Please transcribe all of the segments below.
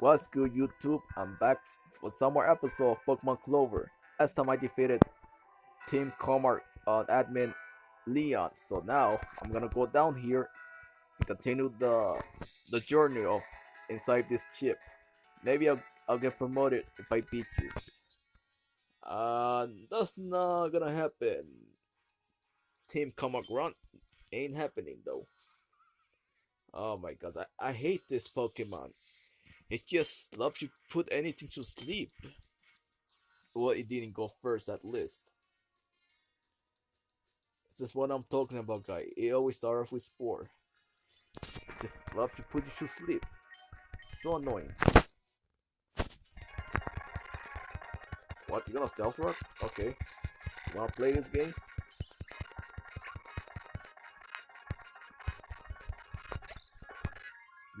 What's good, YouTube? I'm back for some more episode of Pokemon Clover. Last time I defeated Team Comar uh, admin Leon. So now I'm gonna go down here and continue the the journey of inside this chip. Maybe I'll I'll get promoted if I beat you. Uh, that's not gonna happen. Team Comar Grunt ain't happening though. Oh my god, I, I hate this Pokemon. It just loves to put anything to sleep. Well, it didn't go first at least. This is what I'm talking about, guy. It always starts off with Spore. Just love to put you to sleep. So annoying. What? You gonna stealth rock? Okay. You wanna play this game?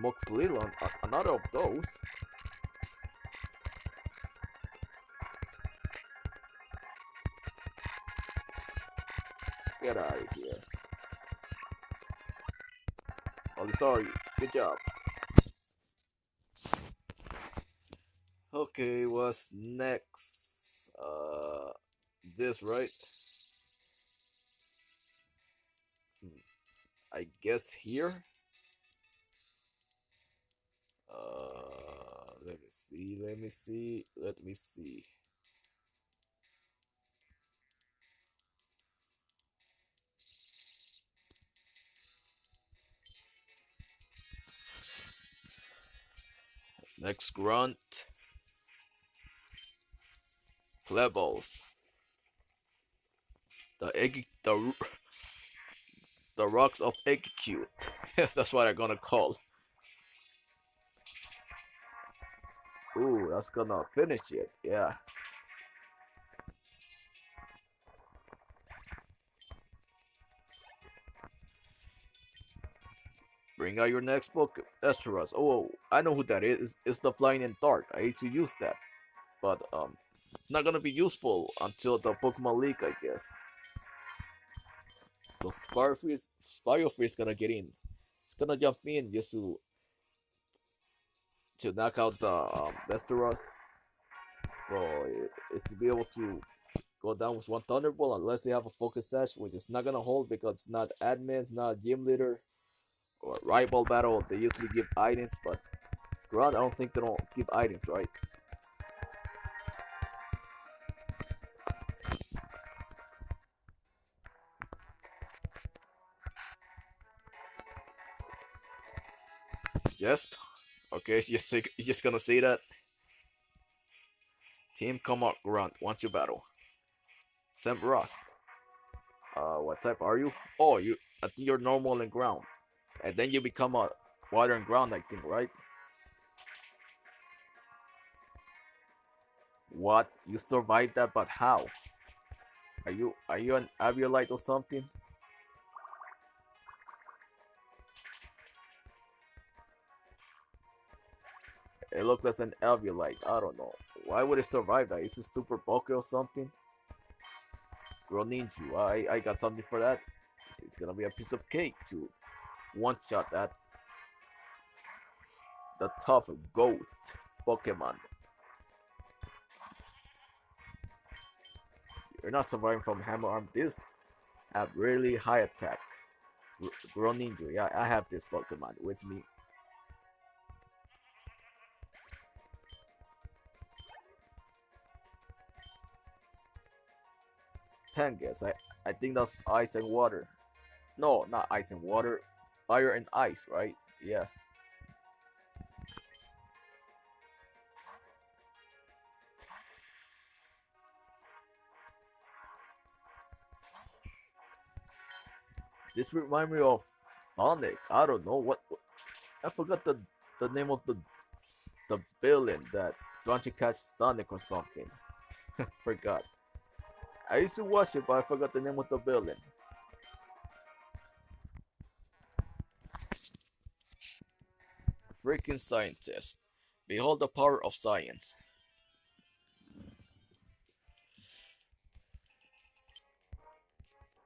Smokes Little, another of those. Get out of here. Oh, sorry. Good job. Okay, what's next? Uh, this, right? Hmm. I guess here? See, let me see, let me see. Next grunt. Plebbles. The egg the the rocks of egg cute. That's what I'm gonna call. Ooh, that's gonna finish it. Yeah. Bring out your next book, Esteros. Oh, I know who that is. It's, the Flying in Dark. I hate to use that. But, um, it's not gonna be useful until the Pokemon League, I guess. So Spirefree Spirefree is gonna get in. It's gonna jump in just to to knock out the um, Westeros. So it, it's to be able to go down with one Thunderbolt unless they have a focus sash, which is not gonna hold because it's not admin, it's not gym leader or rival battle. They usually give items, but Ground I don't think they don't give items, right? Just Okay, just just gonna say that. Team come up grunt once you battle. Sam Rust. Uh, what type are you? Oh, you. I think you're normal and ground, and then you become a water and ground. I think, right? What? You survived that, but how? Are you are you an Aviolite or something? It looked like an Alveolite. I don't know. Why would it survive that? Is it super bulky or something? Greninja. I, I got something for that. It's gonna be a piece of cake to one-shot that. The tough goat Pokemon. You're not surviving from Hammer Arm. This have really high attack. Greninja. Yeah, I have this Pokemon with me. Pangas. I, I think that's ice and water. No, not ice and water. Fire and ice, right? Yeah. This remind me of Sonic. I don't know what, what I forgot the the name of the the villain that don't you catch Sonic or something. forgot. I used to watch it, but I forgot the name of the building. Freaking scientist. Behold the power of science.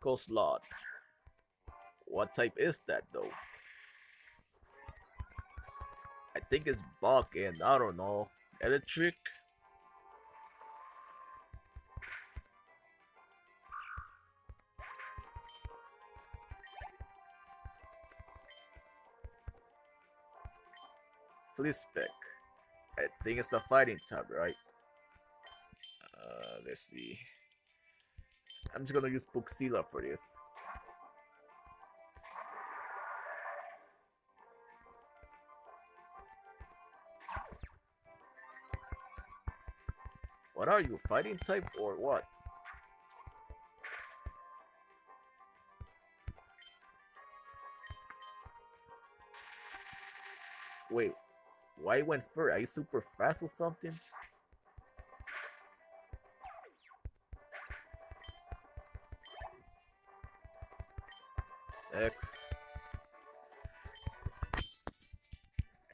Coastlot. What type is that though? I think it's Buck and I don't know. Electric? Flispec. I think it's a fighting type, right? Uh, let's see. I'm just gonna use Buxila for this. What are you, fighting type or what? Why went first? Are you super fast or something? X.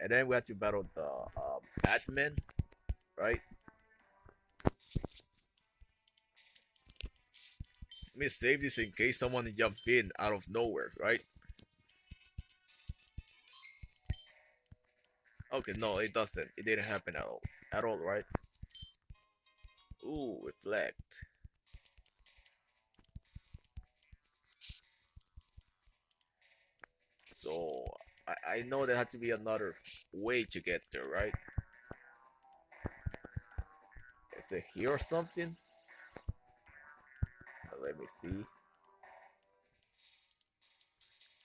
And then we have to battle the um, admin, right? Let me save this in case someone jumps in out of nowhere, right? Okay, no, it doesn't. It didn't happen at all. At all, right? Ooh, reflect. So, I, I know there had to be another way to get there, right? Is it here or something? Uh, let me see.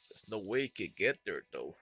There's no way you could get there, though.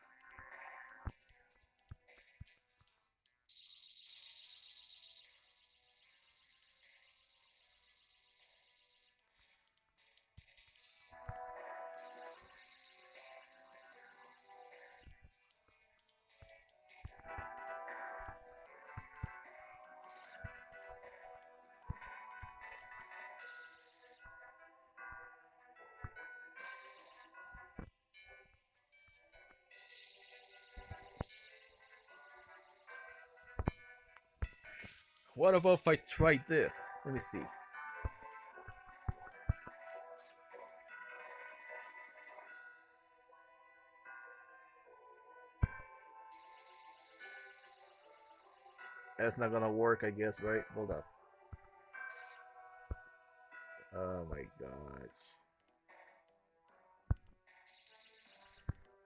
What about if I try this? Let me see. That's not gonna work, I guess, right? Hold up. Oh my gosh.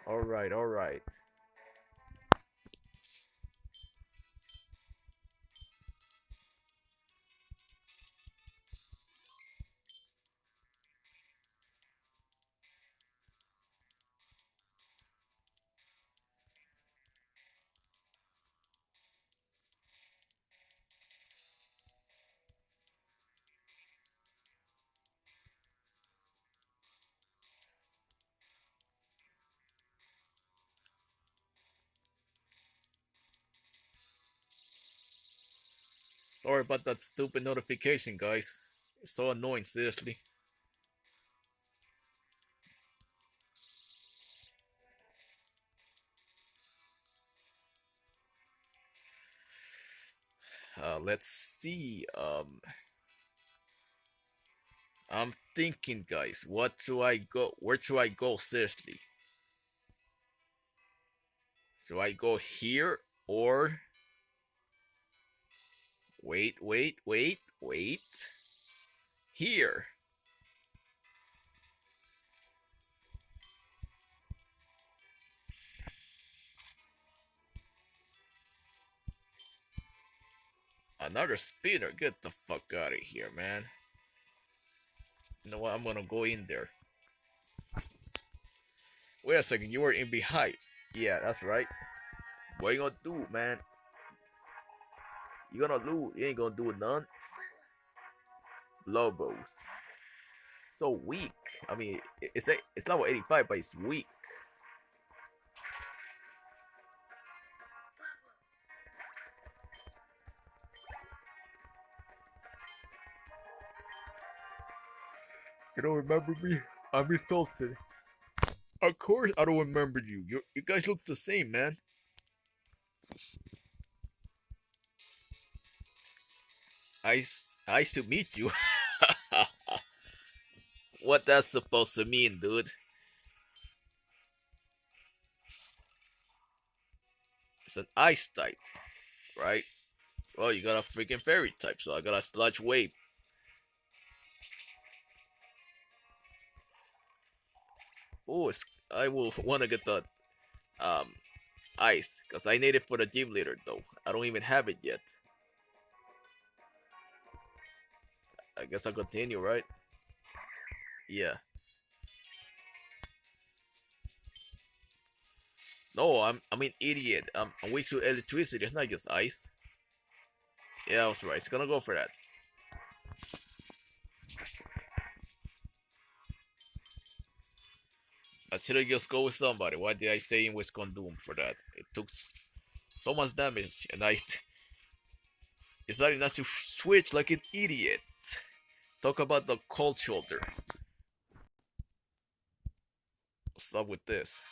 Alright, alright. Sorry about that stupid notification, guys. It's so annoying, seriously. Uh, let's see. Um, I'm thinking, guys. What do I go? Where do I go? Seriously. Do I go here or? Wait, wait, wait, wait. Here. Another spinner, Get the fuck out of here, man. You know what? I'm gonna go in there. Wait a second. You were in behind. Yeah, that's right. What you gonna do, man? You gonna lose. You ain't gonna do it none. Lobos. So weak. I mean, it's a, it's level 85, but it's weak. You don't remember me? I'm insulted. Of course I don't remember you. You, you guys look the same, man. I, I to meet you. what that's supposed to mean, dude? It's an ice type, right? Well, you got a freaking fairy type, so I got a sludge wave. Oh, I will want to get the um, ice, because I need it for the gym leader, though. I don't even have it yet. I guess I'll continue, right? Yeah. No, I'm I'm an idiot. I'm, I'm weak to electricity. It's not just ice. Yeah, I was right. It's gonna go for that. I should have just go with somebody. Why did I say in Wisconsin for that? It took so much damage, and I decided not enough to switch like an idiot. Talk about the cold shoulder. Up with this?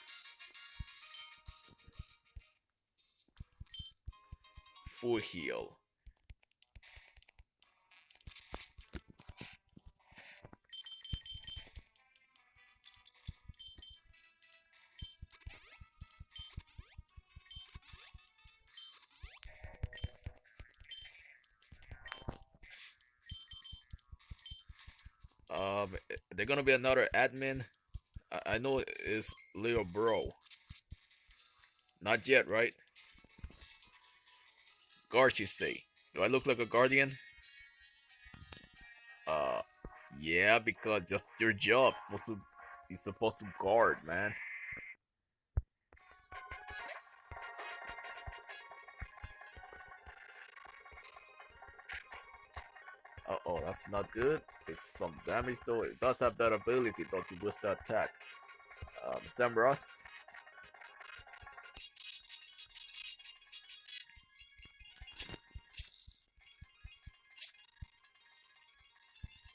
Full heal. They're gonna be another admin. I, I know it's Leo Bro. Not yet, right? Guard, you say? Do I look like a guardian? Uh, yeah, because just your job. Supposed to, you're supposed to guard, man. Not good. It's some damage though. It does have that ability though to boost the attack. Um, Sam Rust.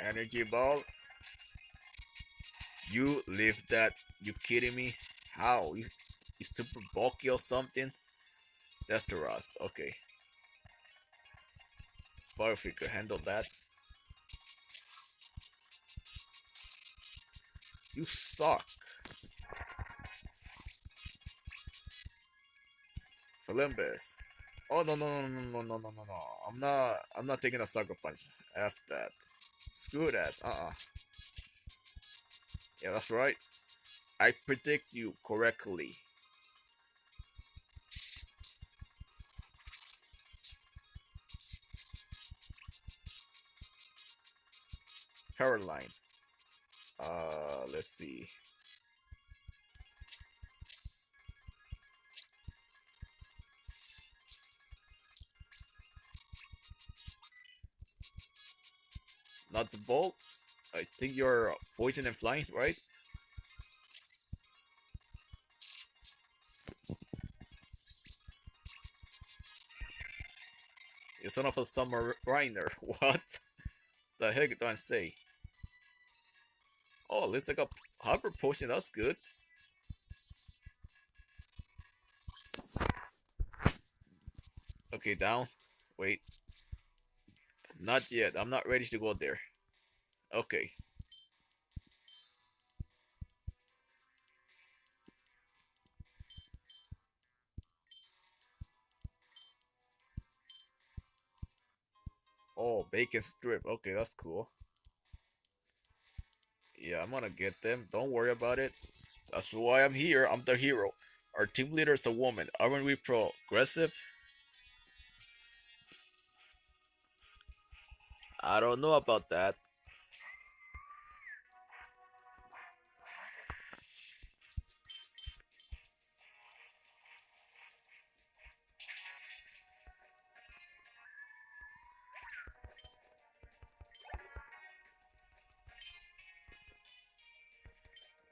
Energy ball. You live that? You kidding me? How? You, you super bulky or something? That's the Rust. Okay. Spider could handle that. You suck. Felimbis. Oh no no no no no no no no no. I'm not I'm not taking a sucker punch. F that. Screw that. Uh-uh. Yeah, that's right. I predict you correctly. Caroline. Let's see. Not the bolt. I think you're poison and flying, right? You son of a submariner. What the heck do I say? Oh, looks like a hyper potion. That's good. Okay, down. Wait. Not yet. I'm not ready to go there. Okay. Oh, bacon strip. Okay, that's cool. Yeah, I'm gonna get them. Don't worry about it. That's why I'm here. I'm the hero. Our team leader is a woman. Aren't we progressive? I don't know about that.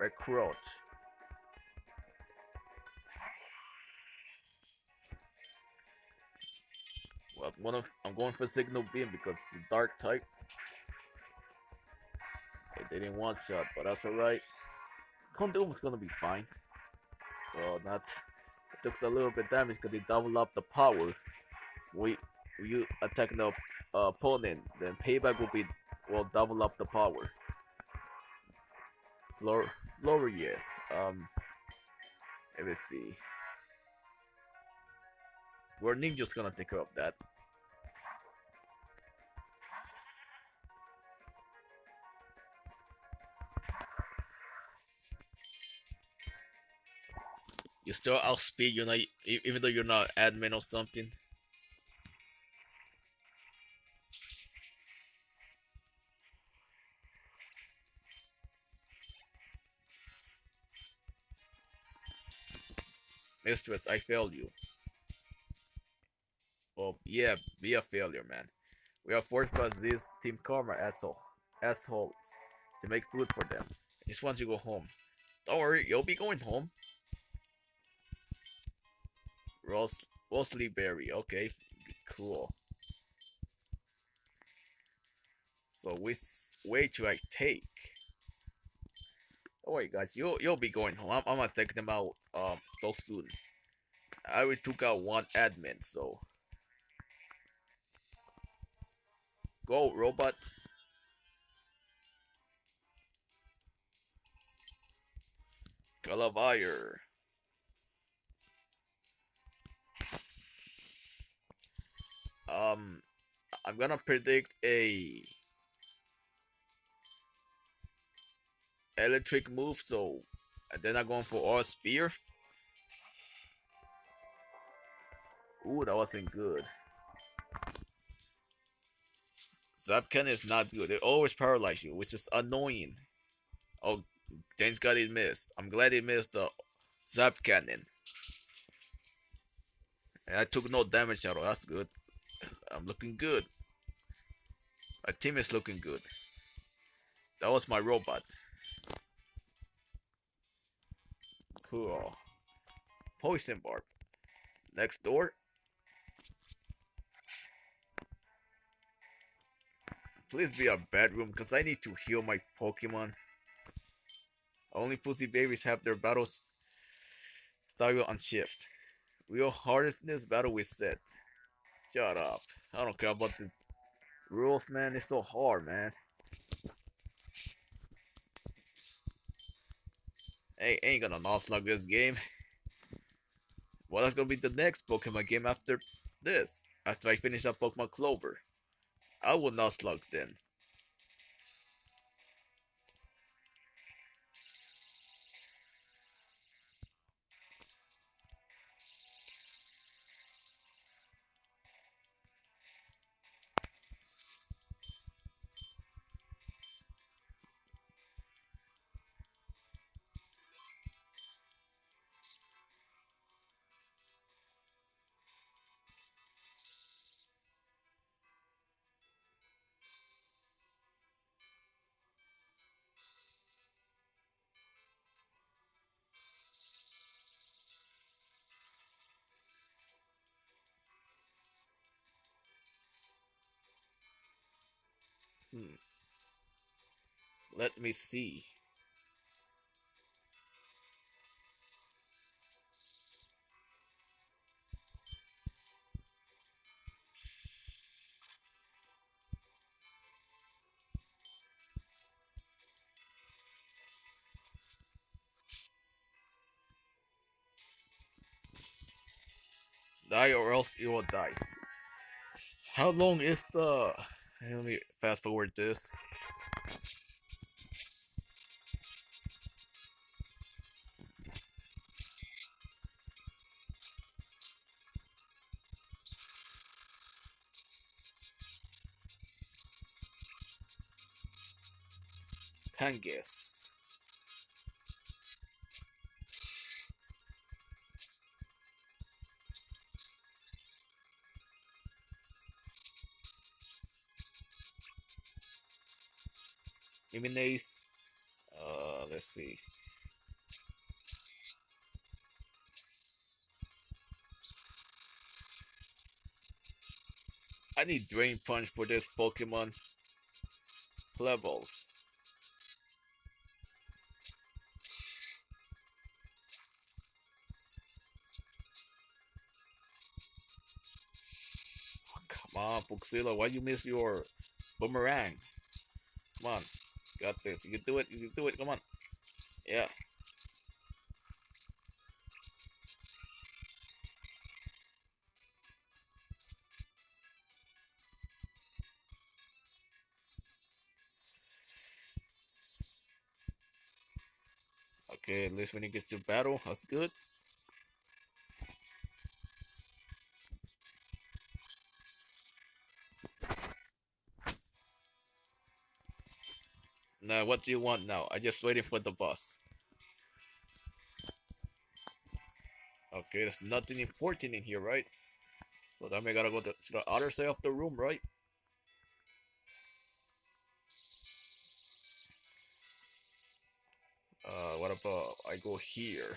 Recruit. Well, I'm going, I'm going for Signal Beam because it's dark type. They didn't want shot, but that's alright. Condoom is gonna be fine. Well, not. It took a little bit damage because they double up the power. We, you attack the uh, opponent, then payback will be will double up the power. Lower, lower, yes. Um, let me see. We're ninjas gonna take care of that. You still outspeed, you know, even though you're not admin or something. Mistress, I failed you. Oh, yeah, be a failure, man. We are forced by these Team Karma asshole, assholes to make food for them. I just want to go home. Don't worry, you'll be going home. Ros Rosalie Berry, okay, cool. So which way should I take? Oh wait, guys, you'll you'll be going home. I'm, I'm not taking them out um so soon. I already took out one admin, so go robot. Calavire. Um, I'm gonna predict a electric move, so uh, they're not going for all spear. Ooh, that wasn't good. Zapcan is not good. They always paralyze you, which is annoying. Oh, thanks God it missed. I'm glad it missed the Zap Cannon. And I took no damage at all. That's good. I'm looking good. My team is looking good. That was my robot. Cool. Poison barb. Next door. Please be a bedroom, because I need to heal my Pokemon. Only Pussy Babies have their battles style on shift. Real this battle with set. Shut up. I don't care about the rules, man. It's so hard, man. Hey, ain't gonna not slug this game. Well, that's gonna be the next Pokemon game after this. After I finish up Pokemon Clover. I will not slug then. Let me see. Die or else you will die. How long is the... Let me fast forward this. Kangas. Eliminates. Uh, let's see. I need Drain Punch for this Pokemon. Levels. Come on, Why you miss your boomerang? Come on. Got this. You can do it. You can do it. Come on. Yeah. Okay, at least when he gets to battle, that's good. Now, what do you want now? I just waiting for the boss. Okay, there's nothing important in here, right? So then we gotta go to, to the other side of the room, right? Uh, what about I go here?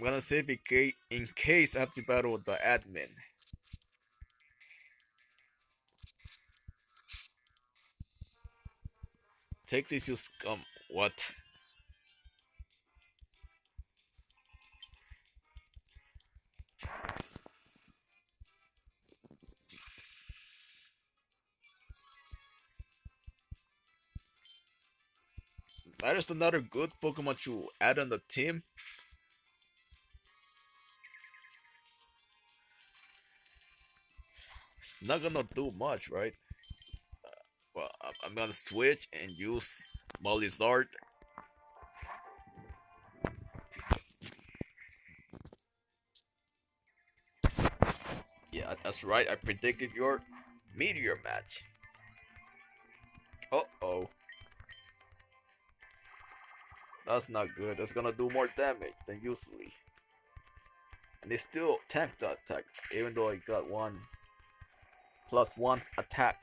I'm gonna save it in case I have to battle the admin. Take this, you scum. What? That is another good Pokemon to add on the team. Not gonna do much, right? Uh, well, I'm gonna switch and use Mollyzard. Yeah, that's right. I predicted your Meteor Mash. Uh oh. That's not good. That's gonna do more damage than usually. And they still tank attack, even though I got one plus one attack.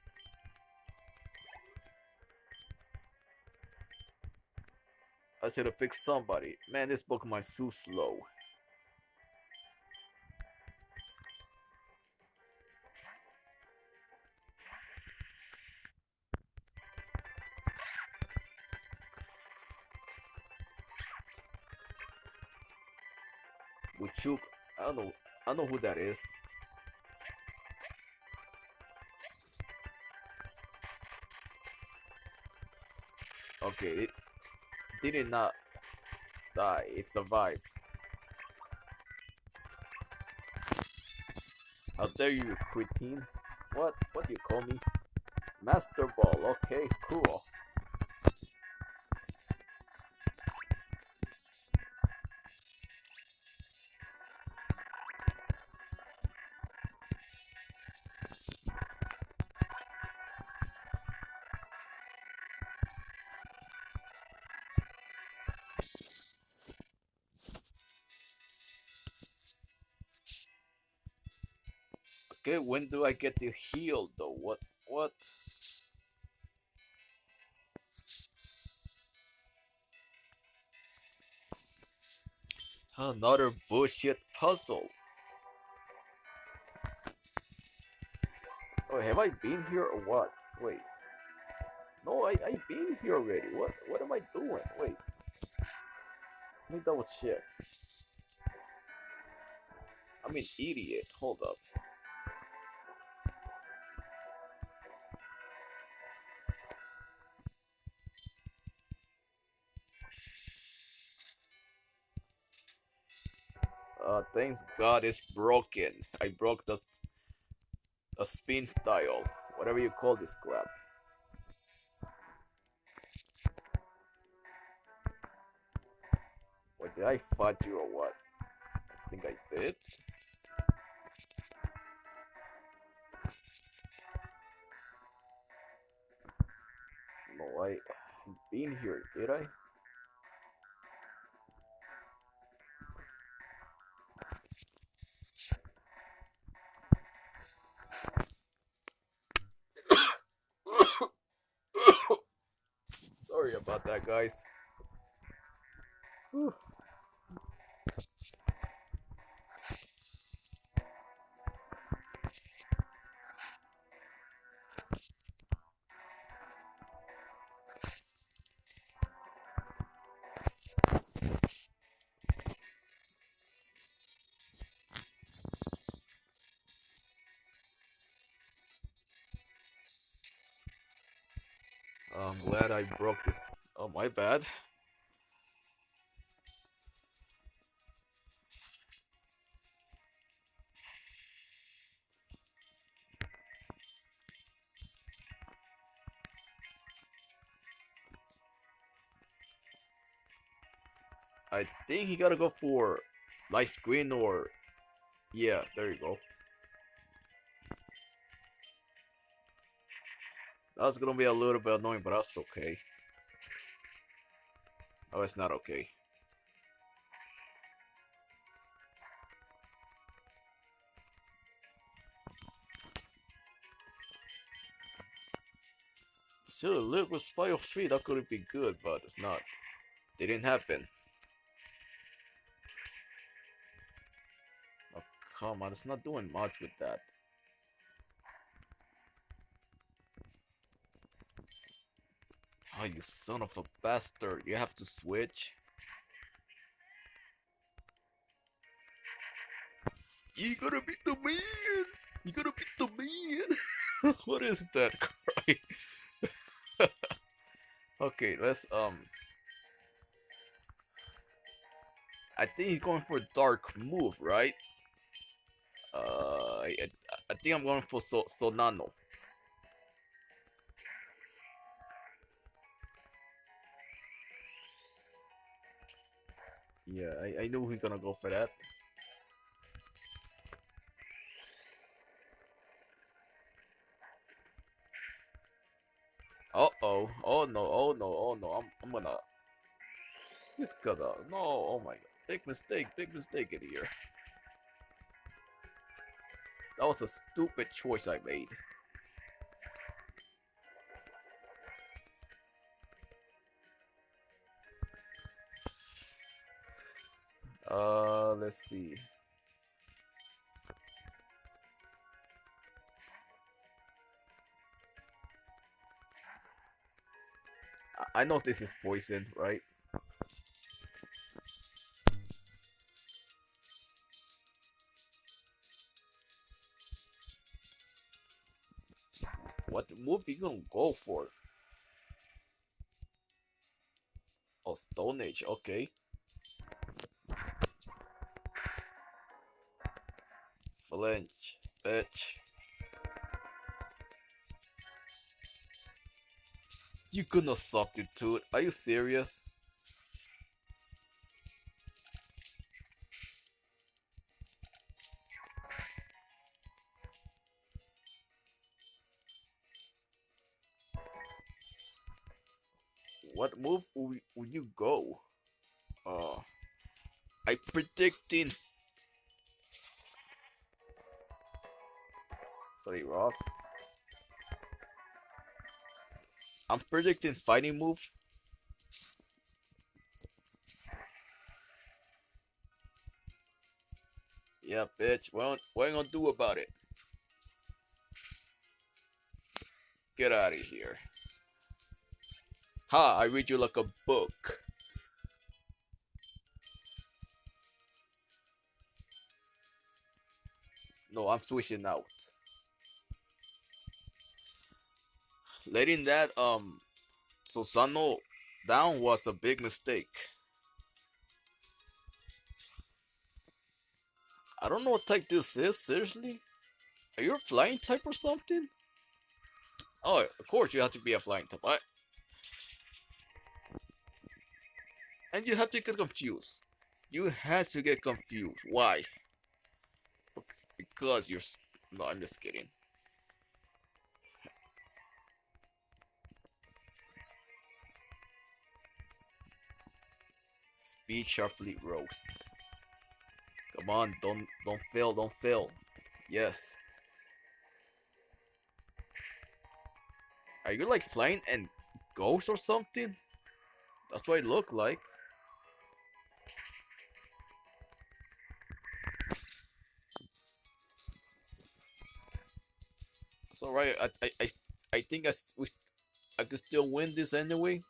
I should have fixed somebody. Man, this Pokemon is so slow. Wuchuk. I don't know. I don't know who that is. Okay, it did not die. It survived. How dare you, cretin? What? What do you call me? Master Ball. Okay, cool. Okay, when do I get to heal though? What? What? Another bullshit puzzle. Oh, have I been here or what? Wait. No, I, I've been here already. What what am I doing? Wait. Let me double check. I'm an idiot. Hold up. Thanks God it's broken. I broke the, the spin dial. Whatever you call this crap. Wait, did I fight you or what? I think I did. No, I been here, did I? Guys. Whew. I'm glad I broke this. My bad. I think he gotta go for light screen or yeah, there you go. That's gonna be a little bit annoying, but that's okay. Oh, it's not okay. Still, look with Spy of 3, that could be good, but it's not. It didn't happen. Oh, come on, it's not doing much with that. Oh, you son of a bastard. You have to switch. You gotta beat the man! You gotta beat the man! what is that cry? okay, let's, um... I think he's going for a dark move, right? Uh, I, I think I'm going for so Sonano. Yeah, I, I knew he's gonna go for that. Uh oh. Oh no, oh no, oh no. I'm I'm gonna He's gonna no, oh my god. Big mistake, big mistake in here. That was a stupid choice I made. Uh, let's see. I know this is poison, right? What move you gonna go for? Oh, Stone Edge, okay. Flinch, bitch. You gonna substitute? Are you serious? What move will, will you go? Uh, I predicting Pretty rough. I'm predicting fighting move. Yeah, bitch. What, what you gonna do about it? Get out of here. Ha, I read you like a book. No, I'm switching out. Letting that um Susano down was a big mistake. I don't know what type this is, seriously? Are you a flying type or something? Oh, of course you have to be a flying type. I... And you have to get confused. You had to get confused. Why? Because you're... No, I'm just kidding. Speed sharply rose. Come on, don't don't fail, don't fail. Yes. Are you like flying and ghost or something? That's what it looked like. It's alright. I, I, I, I think I, we, I could still win this anyway.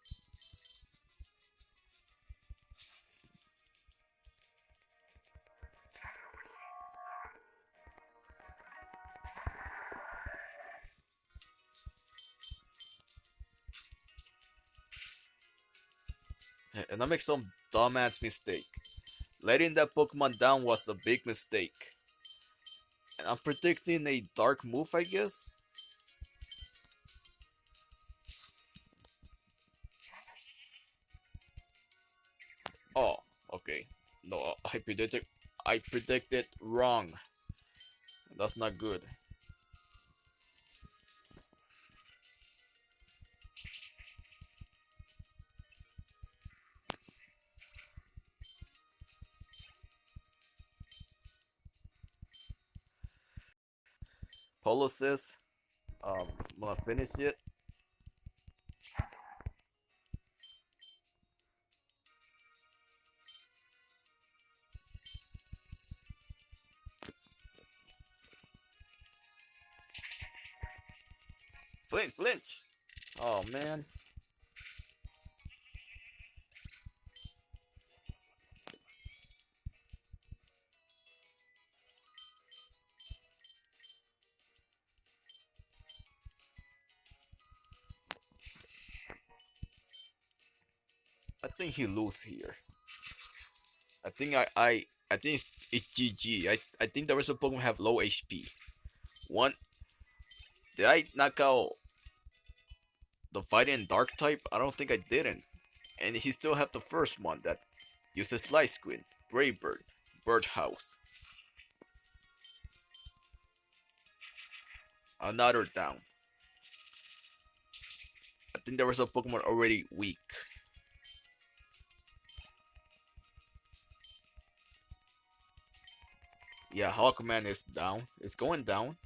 Make some dumbass mistake. Letting that Pokemon down was a big mistake. And I'm predicting a dark move, I guess. Oh, okay. No, I predicted I predicted wrong. That's not good. Polo says, um, I'm gonna finish it. Flinch, flinch. Oh man. Think he lose here. I think I I I think it's, it's GG. I I think the rest of Pokemon have low HP. One did I knock out the fighting dark type? I don't think I didn't. And he still have the first one that uses light screen, Brave Bird, Birdhouse. Another down. I think there was a Pokemon already weak. Yeah, Hawkman is down. It's going down.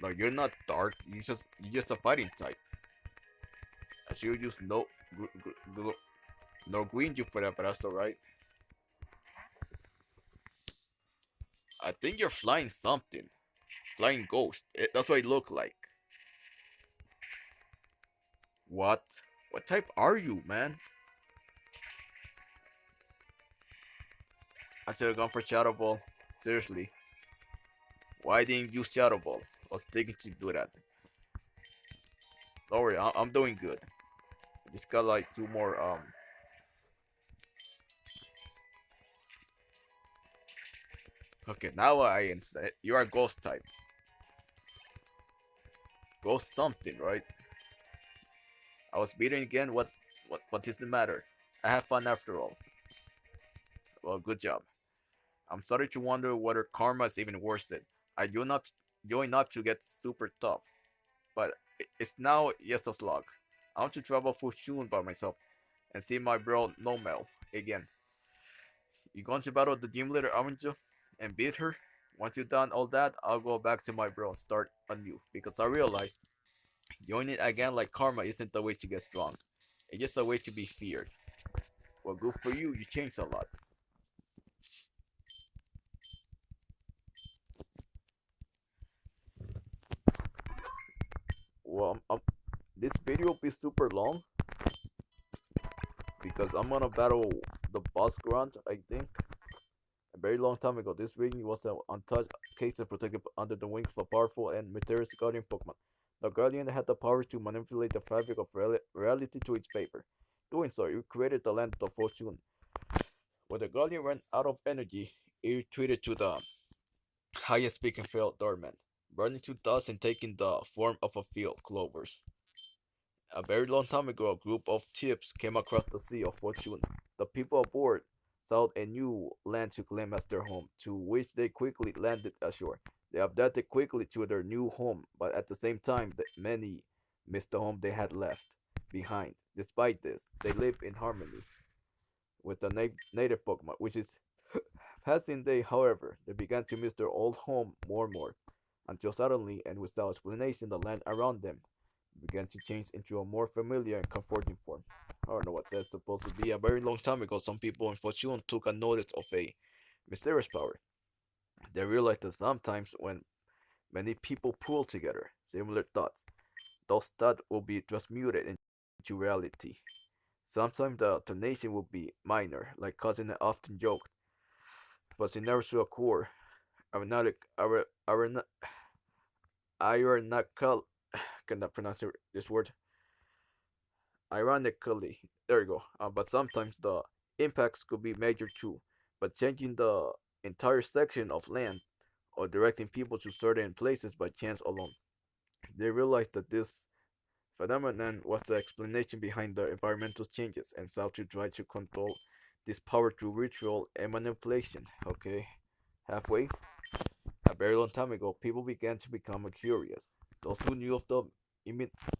No, you're not dark. You just you just a fighting type. I should use no no green you for that, but that's alright. I think you're flying something. Flying ghost. It, that's what it look like. What? What type are you, man? I should have gone for Shadow Ball. Seriously. Why didn't you Shadow Ball? I was thinking to do that. Don't worry, I I'm doing good. Just got like two more, um... Okay, now I instead. You are ghost type. Ghost something, right? I was beaten again. What, what, what is the matter? I have fun after all. Well, good job. I'm starting to wonder whether karma is even worth it. I do not join up to get super tough, but it's now just a slog. I want to travel Fushun by myself and see my bro Nomel again. You going to battle the gym leader Avenjo and beat her? Once you've done all that, I'll go back to my bro and start anew because I realized Joining it again like karma isn't the way to get strong. It's just a way to be feared. Well, good for you, you changed a lot. Well, I'm, I'm, this video will be super long because I'm gonna battle the boss grunt, I think. A very long time ago, this region was an untouched case of protected under the wings of a powerful and mysterious guardian Pokemon. The Guardian had the power to manipulate the fabric of reality to its favor. Doing so, it created the land of fortune. When the Guardian ran out of energy, it retreated to the highest peak and fell dormant, burning to dust and taking the form of a field of clovers. A very long time ago, a group of ships came across the Sea of Fortune. The people aboard sought a new land to claim as their home, to which they quickly landed ashore. They adapted quickly to their new home, but at the same time, many missed the home they had left behind. Despite this, they live in harmony with the na native Pokemon, which is Passing day, however, they began to miss their old home more and more, until suddenly and without explanation the land around them began to change into a more familiar and comforting form. I don't know what that's supposed to be. A very long time ago, some people in Fortune took a notice of a mysterious power. They realized that sometimes when many people pool together similar thoughts, those thoughts will be transmuted into reality. Sometimes the alternation will be minor, like cousin often joked, but it never to occur. Ironic, ironical, cannot pronounce this word. Ironically, there you go. Uh, but sometimes the impacts could be major too. But changing the entire section of land or directing people to certain places by chance alone. They realized that this phenomenon was the explanation behind the environmental changes and sought to try to control this power through ritual and manipulation. Okay, halfway. A very long time ago, people began to become curious. Those who knew of the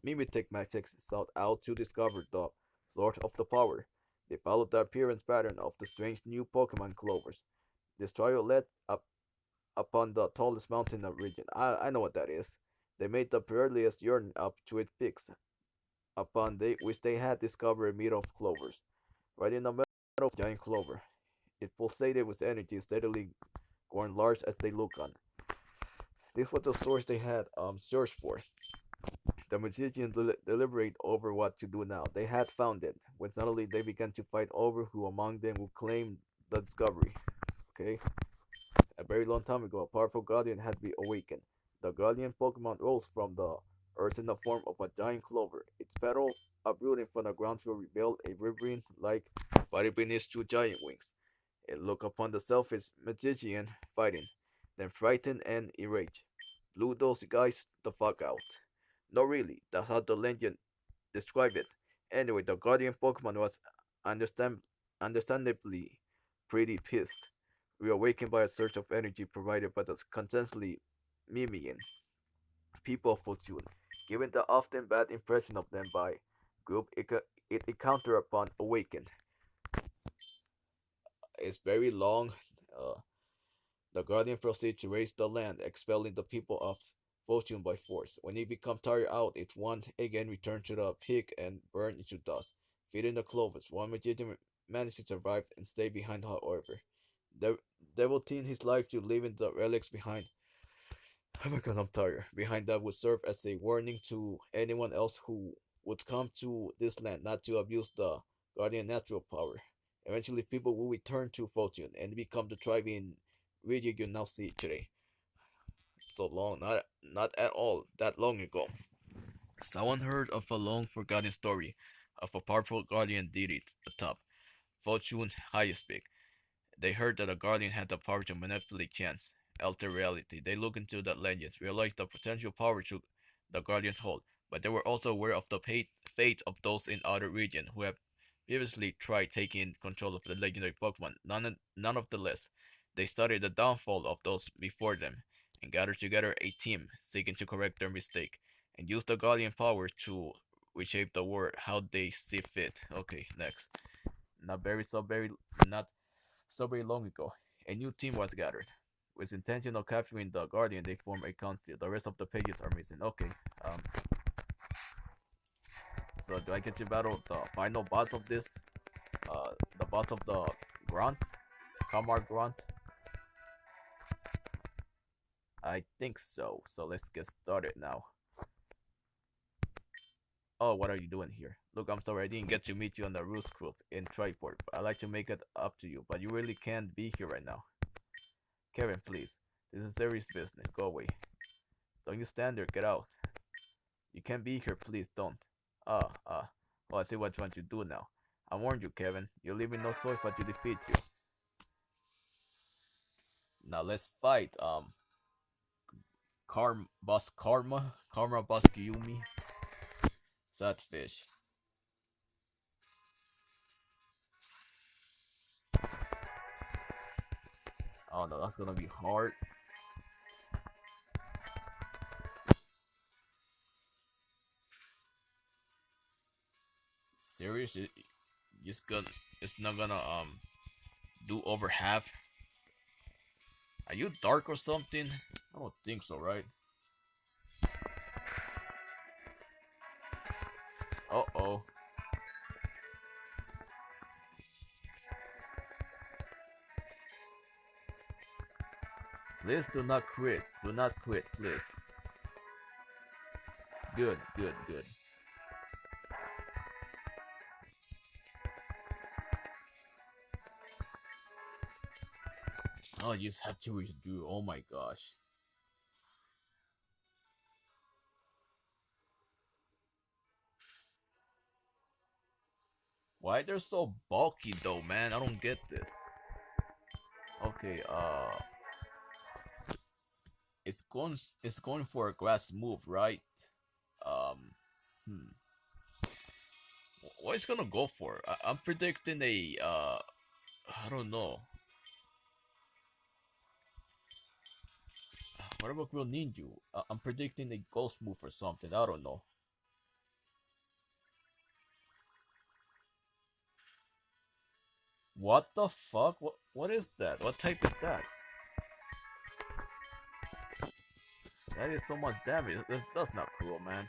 mimetic magic sought out to discover the source of the power. They followed the appearance pattern of the strange new Pokemon clovers. Trial led up upon the tallest mountain of the region. I, I know what that is. They made the earliest journey up to its peaks, upon they, which they had discovered a meadow of clovers. Right in the middle of the giant clover, it pulsated with energy, steadily growing large as they looked on. This was the source they had um searched for. The magicians del deliberate over what to do now. They had found it, when suddenly they began to fight over who among them would claim the discovery. Okay? A very long time ago, a powerful guardian had been awakened. The guardian Pokemon rose from the earth in the form of a giant clover. Its petal uprooting from the ground to reveal a riverine-like body beneath two giant wings. It looked upon the selfish magician fighting, then frightened and enraged. Blew those guys the fuck out. No really, that's how the legend described it. Anyway, the guardian Pokemon was understand understandably pretty pissed reawakened by a surge of energy provided by the constantly mimicking people of Fortune. Given the often bad impression of them by group it, encountered upon awakened. It's very long. Uh, the guardian proceeds to raise the land, expelling the people of Fortune by force. When he becomes tired out, it once again return to the peak and burn into dust. Feeding the clovers, one magician managed to survive and stay behind, however. The devoting his life to leaving the relics behind. Oh my god, I'm tired. Behind that would serve as a warning to anyone else who would come to this land not to abuse the guardian natural power. Eventually, people will return to fortune and become the thriving region you now see today. So long, not not at all that long ago. Someone heard of a long forgotten story of a powerful guardian deity atop Fortune's highest peak. They heard that a guardian had the power to manipulate chance, alter reality. They looked into the legends, realized the potential power to the guardians hold, but they were also aware of the fate of those in other regions who have previously tried taking control of the legendary Pokemon. None, none of the less, they studied the downfall of those before them and gathered together a team seeking to correct their mistake and use the guardian power to reshape the world how they see fit. Okay, next. Not very so very not so very long ago, a new team was gathered. With intention of capturing the Guardian, they form a council. The rest of the pages are missing. Okay. Um. So do I get to battle the final boss of this? Uh, the boss of the Grunt? Kamar Grunt? I think so. So let's get started now. Oh, what are you doing here? Look, I'm sorry I didn't get to meet you on the Roost group in Triport. I'd like to make it up to you, but you really can't be here right now. Kevin, please. This is serious business. Go away. Don't you stand there. Get out. You can't be here. Please don't. Ah, ah. Oh, I see what you want to do now. I warned you, Kevin. You're leaving no choice but to defeat you. Now let's fight. Um, Karma, Boss Karma, Karma Boss Gyumi. Sad fish. Oh no, that's gonna be hard. Serious? It, just gonna, it's not gonna um do over half. Are you dark or something? I don't think so, right? Uh-oh. Please do not quit. Do not quit, please. Good, good, good. Oh, you just have to redo. Oh my gosh. Why they're so bulky though, man? I don't get this. Okay, uh it's going it's going for a grass move, right? Um hmm. What is gonna go for? I, I'm predicting a uh I don't know. What about Greninja? Uh, I'm predicting a ghost move or something. I don't know. What the fuck? What what is that? What type is that? That is so much damage. That's, that's not cool, man.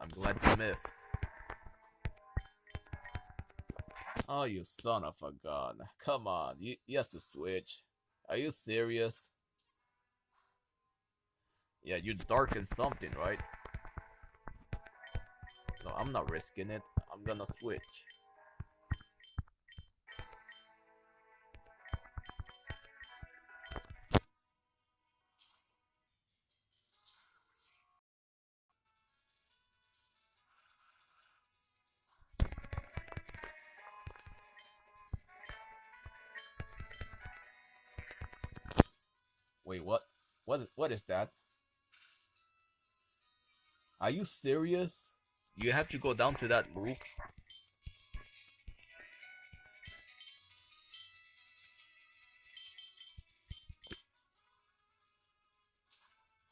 I'm glad you missed. Oh, you son of a gun. Come on, you, you have to switch. Are you serious? Yeah, you darken something, right? No, I'm not risking it. I'm gonna switch. Wait, what? What? What is that? Are you serious? You have to go down to that roof.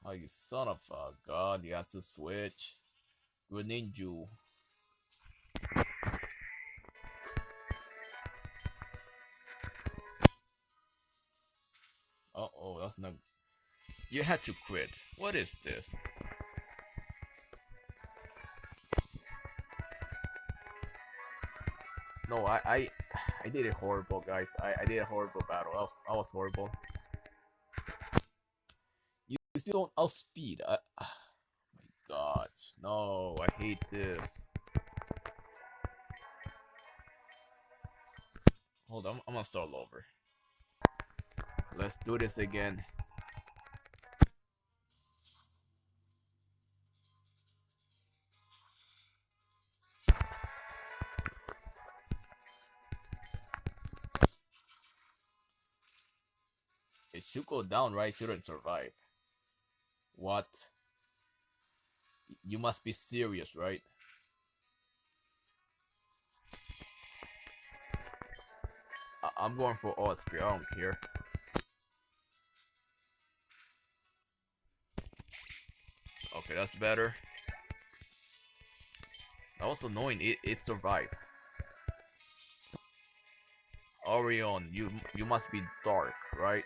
Oh, you son of a god, you have to switch. Greninja. Uh oh, that's not. You had to quit. What is this? No, I, I, I did it horrible, guys. I, I did a horrible battle. I was, I was horrible. You still don't outspeed. I, oh my gosh, no, I hate this. Hold on, I'm gonna start over. Let's do this again. It should go down, right? Shouldn't survive. What? You must be serious, right? I am going for Osprey, I don't care. Okay, that's better. That was annoying, it, it survived. Orion, you you must be dark, right?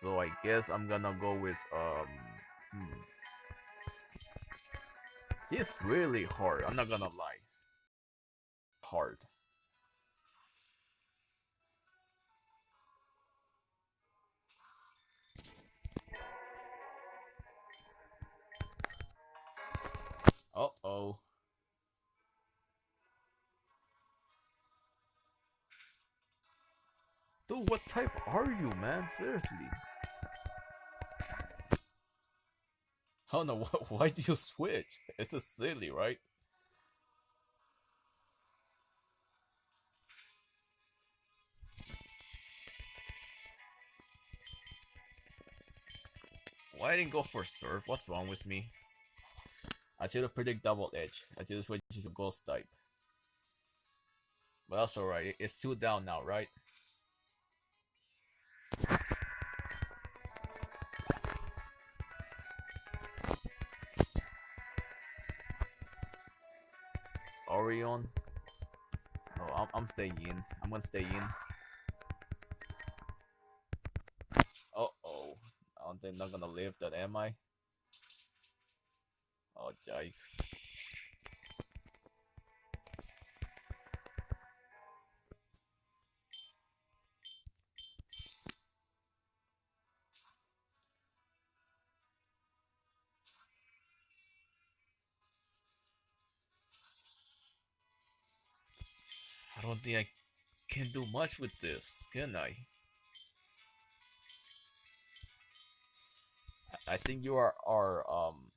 So I guess I'm gonna go with um hmm. It's really hard, I'm not gonna lie. Hard. Uh-oh. Dude, what type are you, man? Seriously. I don't know, why do you switch? It's just silly, right? Why I didn't go for surf? What's wrong with me? I should have predict double edge. I should have switched to ghost type. But that's alright. It's two down now, right? Orion. No, oh, I'm, I'm staying in. I'm gonna stay in. Oh. Think I'm gonna live that, am I? Oh, yikes. Much with this, can I? I think you are are um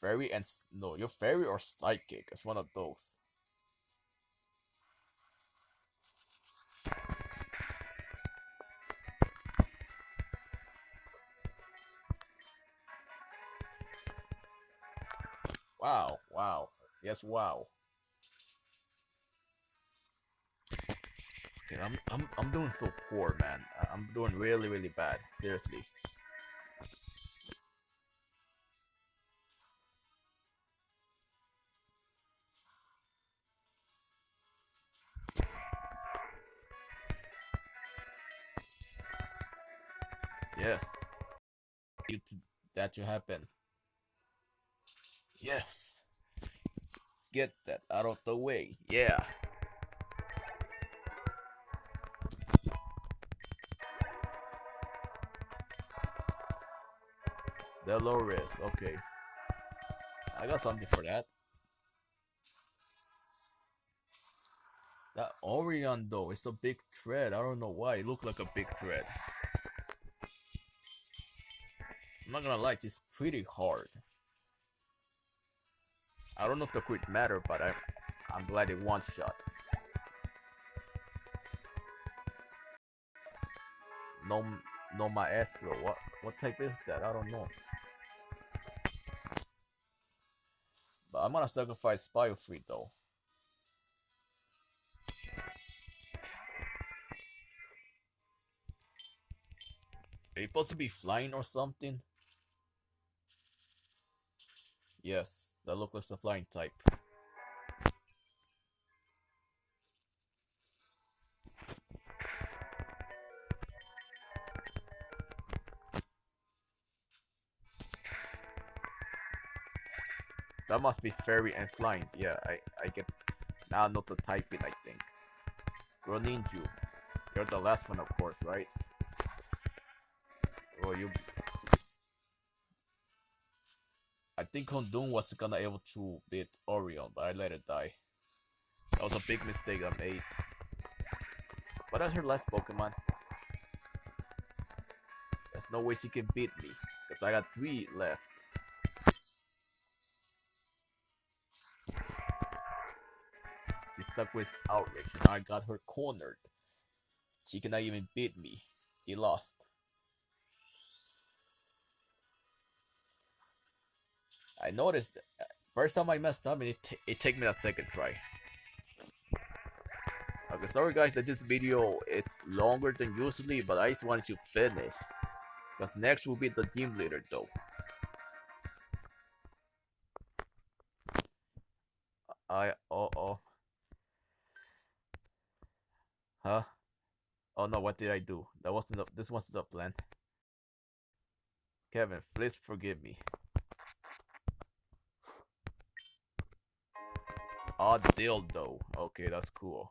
fairy and no, you're fairy or psychic. It's one of those. Wow, wow. Yes, wow. Okay, I'm I'm I'm doing so poor, man. I'm doing really really bad. Seriously. Yes. That to happen. Yes. Get that out of the way. Yeah. Dolores. Okay. I got something for that. That Orion though, it's a big thread. I don't know why. It looked like a big thread. I'm not gonna lie, it's pretty hard. I don't know if the crit matter, but I, I'm glad it one shot. No, no maestro. What, what type is that? I don't know. But I'm gonna sacrifice Biofreeze though. Are you supposed to be flying or something? Yes, that looks like a flying type. Must be fairy and flying. Yeah, I, I get now know to type it, I think. Greninja. You're the last one, of course, right? Oh, you I think Houndoom was gonna able to beat Orion, but I let it die. That was a big mistake I made. But that's her last Pokemon. There's no way she can beat me, because I got three left. Stuck with Outrage, and I got her cornered. She cannot even beat me. She lost. I noticed uh, first time I messed up, and it it took me a second try. Okay, sorry guys that this video is longer than usually, but I just wanted to finish. Because next will be the team leader though. Oh no, what did I do? That wasn't the, this wasn't the plan. Kevin, please forgive me. Odd dildo. Okay, that's cool.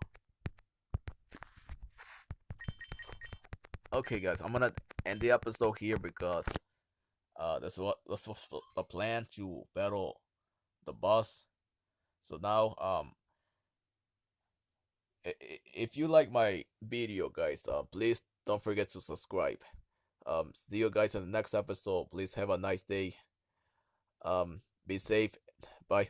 Okay, guys, I'm gonna end the episode here because uh, that's what that's what the plan to battle the boss. So now, um, if you like my video, guys, uh, please don't forget to subscribe. Um, see you guys in the next episode. Please have a nice day. Um, be safe. Bye.